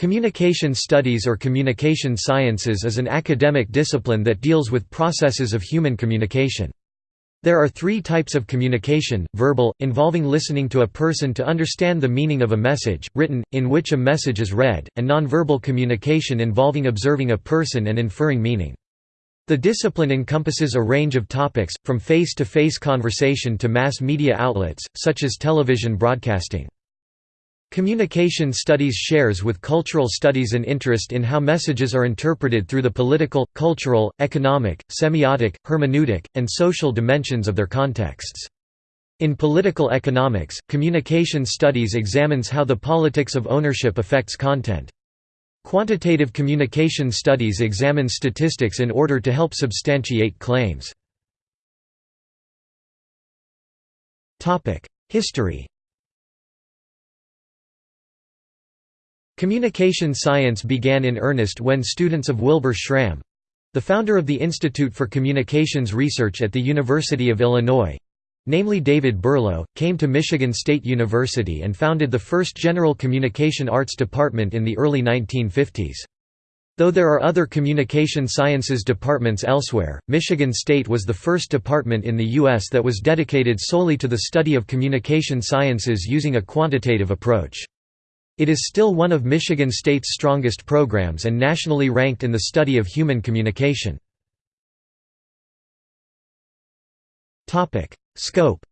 Communication studies or communication sciences is an academic discipline that deals with processes of human communication. There are three types of communication, verbal, involving listening to a person to understand the meaning of a message, written, in which a message is read, and nonverbal communication involving observing a person and inferring meaning. The discipline encompasses a range of topics, from face-to-face -face conversation to mass media outlets, such as television broadcasting. Communication studies shares with cultural studies an interest in how messages are interpreted through the political, cultural, economic, semiotic, hermeneutic, and social dimensions of their contexts. In political economics, communication studies examines how the politics of ownership affects content. Quantitative communication studies examine statistics in order to help substantiate claims. History Communication science began in earnest when students of Wilbur Schramm—the founder of the Institute for Communications Research at the University of Illinois—namely David Berlo, came to Michigan State University and founded the first general communication arts department in the early 1950s. Though there are other communication sciences departments elsewhere, Michigan State was the first department in the U.S. that was dedicated solely to the study of communication sciences using a quantitative approach. It is still one of Michigan State's strongest programs and nationally ranked in the study of human communication. Scope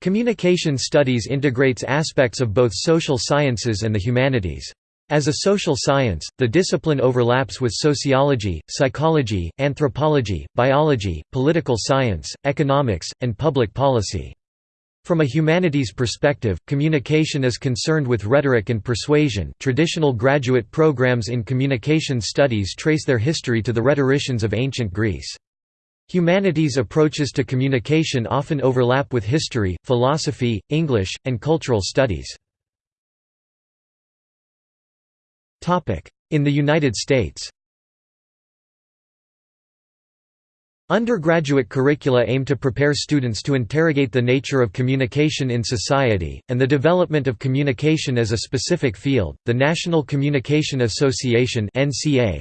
Communication studies integrates aspects of both social sciences and the humanities. As a social science, the discipline overlaps with sociology, psychology, anthropology, biology, political science, economics, and public policy. From a humanities perspective, communication is concerned with rhetoric and persuasion traditional graduate programs in communication studies trace their history to the rhetoricians of ancient Greece. Humanities approaches to communication often overlap with history, philosophy, English, and cultural studies. In the United States Undergraduate curricula aim to prepare students to interrogate the nature of communication in society, and the development of communication as a specific field. The National Communication Association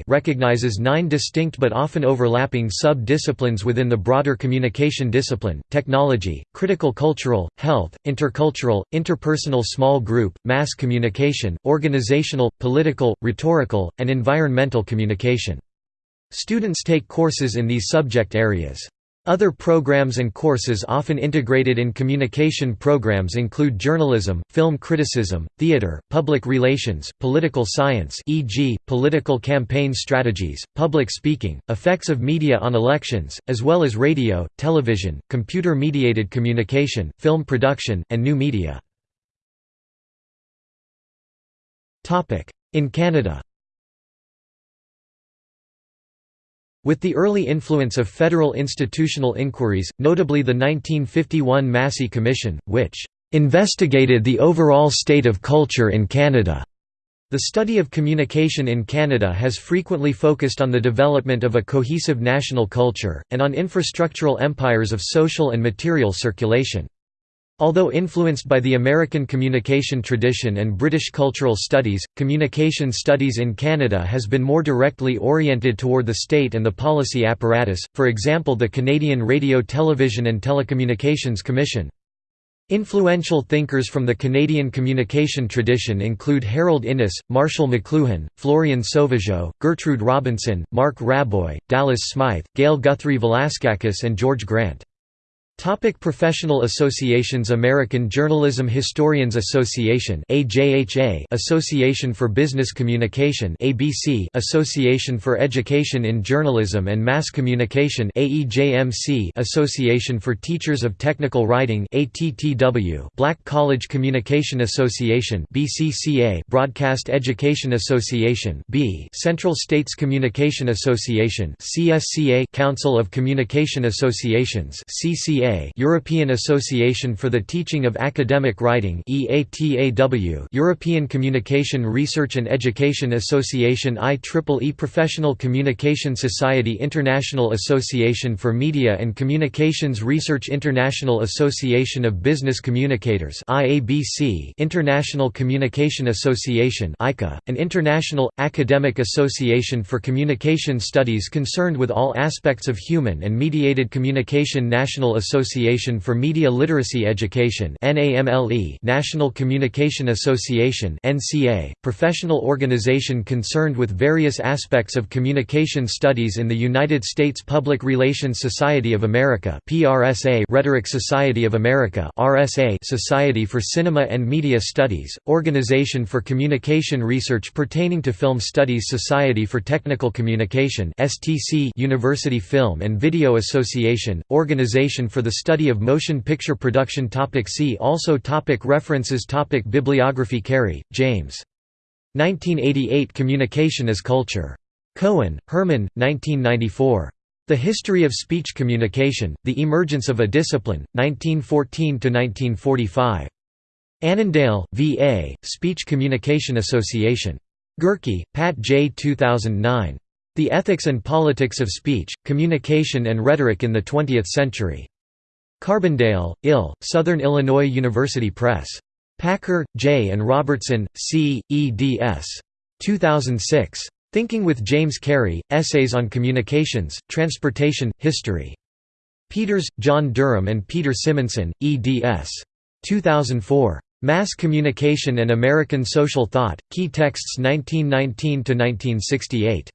recognizes nine distinct but often overlapping sub disciplines within the broader communication discipline technology, critical cultural, health, intercultural, interpersonal small group, mass communication, organizational, political, rhetorical, and environmental communication. Students take courses in these subject areas. Other programs and courses often integrated in communication programs include journalism, film criticism, theater, public relations, political science e.g., political campaign strategies, public speaking, effects of media on elections, as well as radio, television, computer-mediated communication, film production, and new media. In Canada With the early influence of federal institutional inquiries, notably the 1951 Massey Commission, which "...investigated the overall state of culture in Canada." The study of communication in Canada has frequently focused on the development of a cohesive national culture, and on infrastructural empires of social and material circulation. Although influenced by the American communication tradition and British cultural studies, communication studies in Canada has been more directly oriented toward the state and the policy apparatus, for example the Canadian Radio Television and Telecommunications Commission. Influential thinkers from the Canadian communication tradition include Harold Innis, Marshall McLuhan, Florian Sauvageau, Gertrude Robinson, Marc Raboy, Dallas Smythe, Gail Guthrie Valaskakis and George Grant. Topic professional associations American Journalism Historians Association AJHA Association for Business Communication ABC Association for Education in Journalism and Mass Communication AEJMC Association for Teachers of Technical Writing ATTW Black College Communication Association BCCA Broadcast Education Association B Central States Communication Association CSCA Council of Communication Associations CCA EATAA European Association for the Teaching of Academic Writing EATAW European Communication Research and Education Association IEEE Professional Communication Society International Association for Media and Communications Research International Association of Business Communicators IABC International Communication Association ICA, an international, academic association for communication studies concerned with all aspects of human and mediated communication National Association for Media Literacy Education National Communication Association professional organization concerned with various aspects of communication studies in the United States Public Relations Society of America Rhetoric Society of America RSA Society for Cinema and Media Studies, Organization for Communication Research pertaining to Film Studies Society for Technical Communication University Film and Video Association, Organization for the Study of Motion Picture Production topic See also topic References topic Bibliography Carey, James. 1988 Communication as Culture. Cohen, Herman, 1994. The History of Speech Communication, The Emergence of a Discipline, 1914–1945. Annandale, V.A., Speech Communication Association. Gehrke, Pat J. 2009. The Ethics and Politics of Speech, Communication and Rhetoric in the Twentieth Century. Carbondale, Ill, Southern Illinois University Press. Packer, J. and Robertson, C., eds. 2006. Thinking with James Carey, Essays on Communications, Transportation, History. Peters, John Durham and Peter Simonson, eds. 2004. Mass Communication and American Social Thought, Key Texts 1919–1968.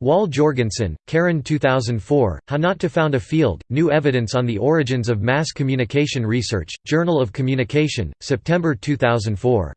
Wall Jorgensen, Karin 2004, How Not to Found a Field, New Evidence on the Origins of Mass Communication Research, Journal of Communication, September 2004.